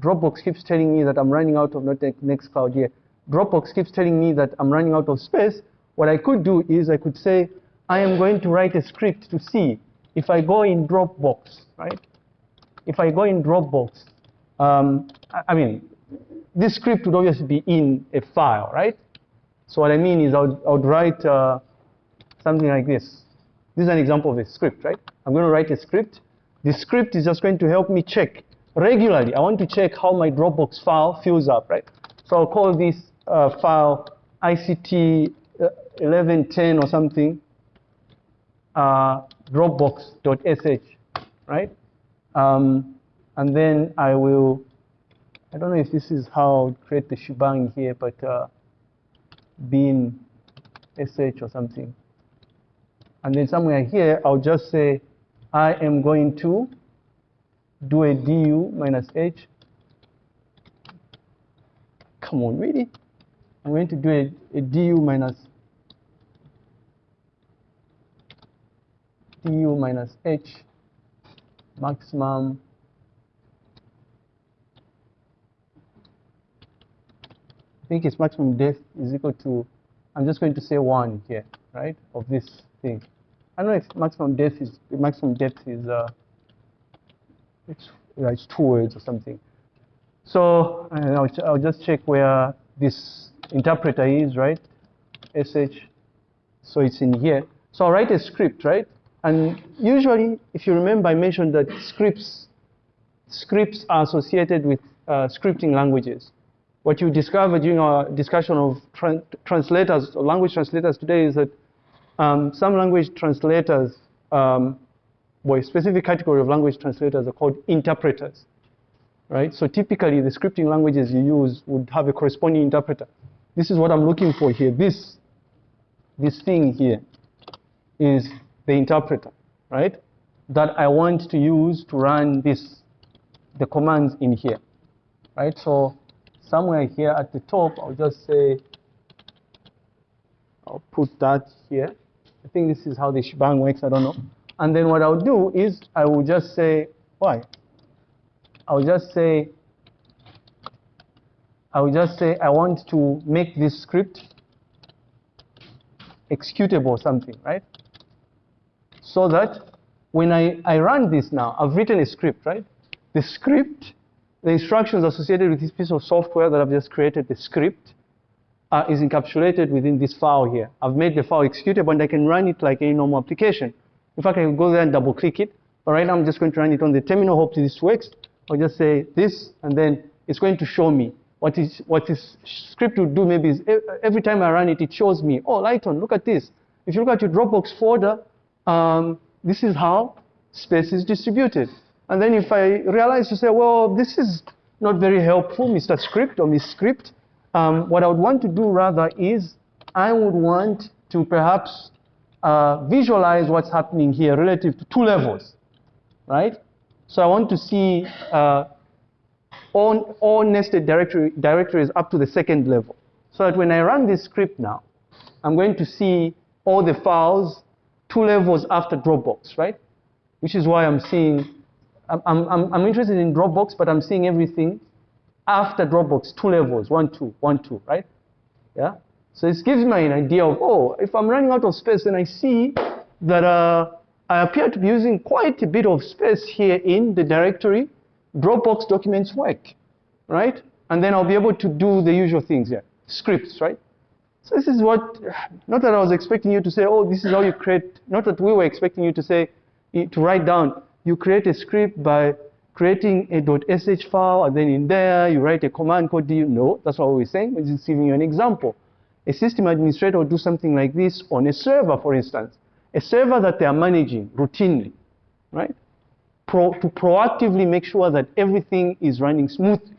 Dropbox keeps telling me that I'm running out of Nextcloud here. Dropbox keeps telling me that I'm running out of space. What I could do is I could say, I am going to write a script to see if I go in Dropbox, right? If I go in Dropbox, um, I, I mean, this script would obviously be in a file, right? So what I mean is I would, I would write uh, something like this. This is an example of a script, right? I'm going to write a script. The script is just going to help me check regularly. I want to check how my Dropbox file fills up, right? So I'll call this uh, file ICT 1110 or something, uh, dropbox.sh, right? Um, and then I will, I don't know if this is how I create the shebang here, but uh, bin sh or something. And then somewhere here, I'll just say, I am going to do a du minus h. Come on, really? I'm going to do a, a du minus du minus h maximum I think its maximum depth is equal to, I'm just going to say one here, right, of this thing. I don't know if maximum depth is, maximum depth is, uh, it's, it's two words or something. So I'll, I'll just check where this interpreter is, right, sh, so it's in here. So I'll write a script, right? And usually, if you remember, I mentioned that scripts, scripts are associated with uh, scripting languages. What you discover during our discussion of tra translators, or language translators today is that um, some language translators, um, well, a specific category of language translators are called interpreters, right? So typically, the scripting languages you use would have a corresponding interpreter. This is what I'm looking for here. This, this thing here is the interpreter, right? That I want to use to run this, the commands in here, right? So somewhere here at the top, I'll just say, I'll put that here. I think this is how the shebang works, I don't know. And then what I'll do is I will just say, why? I'll just say, I will just say I want to make this script executable something, right? so that when I, I run this now, I've written a script, right? The script, the instructions associated with this piece of software that I've just created, the script, uh, is encapsulated within this file here. I've made the file executable and I can run it like any normal application. In fact, I can go there and double click it. But right now I'm just going to run it on the terminal. Hopefully this works. I'll just say this and then it's going to show me what is what this script will do maybe is every time I run it, it shows me, oh, Lighton, look at this. If you look at your Dropbox folder, um, this is how space is distributed. And then if I realize to say, well, this is not very helpful, Mr. Script or Miss Script, um, what I would want to do rather is I would want to perhaps uh, visualize what's happening here relative to two levels, right? So I want to see uh, all, all nested directory, directories up to the second level. So that when I run this script now, I'm going to see all the files two levels after Dropbox, right? Which is why I'm seeing, I'm, I'm, I'm interested in Dropbox, but I'm seeing everything after Dropbox, two levels, one, two, one, two, right? Yeah? So this gives me an idea of, oh, if I'm running out of space, then I see that uh, I appear to be using quite a bit of space here in the directory. Dropbox documents work, right? And then I'll be able to do the usual things here, scripts, right? So this is what, not that I was expecting you to say, oh, this is how you create, not that we were expecting you to say, to write down, you create a script by creating a .sh file, and then in there, you write a command code. Do you know? That's what we are saying. We're just giving you an example. A system administrator will do something like this on a server, for instance. A server that they are managing routinely, right? Pro, to proactively make sure that everything is running smoothly.